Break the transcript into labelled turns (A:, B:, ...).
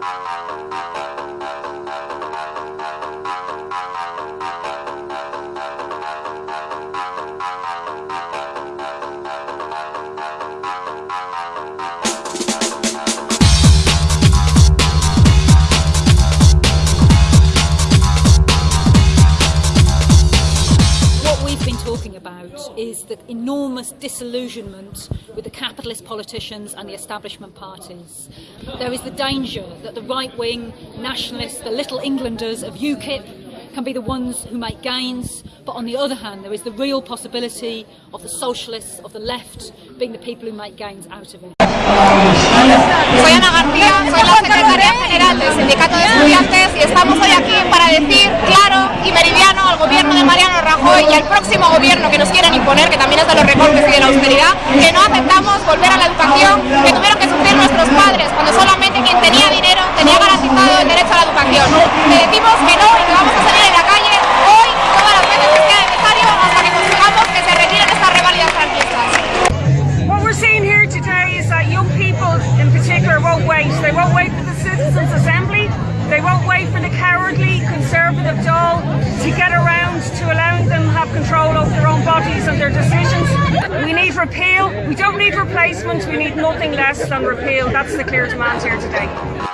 A: What is the enormous disillusionment with the capitalist politicians and the establishment parties. There is the danger that the right wing nationalists, the little Englanders of UKIP, can be the ones who make gains, but on the other hand, there is the real possibility of the socialists, of the left, being the people who make gains out of it.
B: Rajoy y al próximo gobierno que nos quieren imponer, que también es de los recortes y de la austeridad, que no aceptamos volver a la educación que tuvieron que sufrir nuestros padres cuando solamente quien tenía dinero tenía garantizado el derecho a la educación. Le decimos que no y que vamos a salir en la calle hoy todas las veces que sea necesario hasta que consigamos que se retiren estas reválidas franquistas.
C: What we're seeing here today is that young people in particular won't wait. They won't wait for the Citizens' control over their own bodies and their decisions. We need repeal. We don't need replacement. We need nothing less than repeal. That's the clear demand here today.